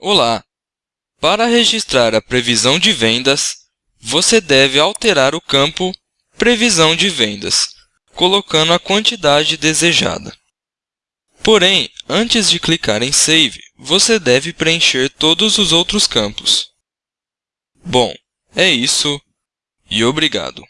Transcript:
Olá! Para registrar a previsão de vendas, você deve alterar o campo Previsão de vendas, colocando a quantidade desejada. Porém, antes de clicar em Save, você deve preencher todos os outros campos. Bom, é isso e obrigado!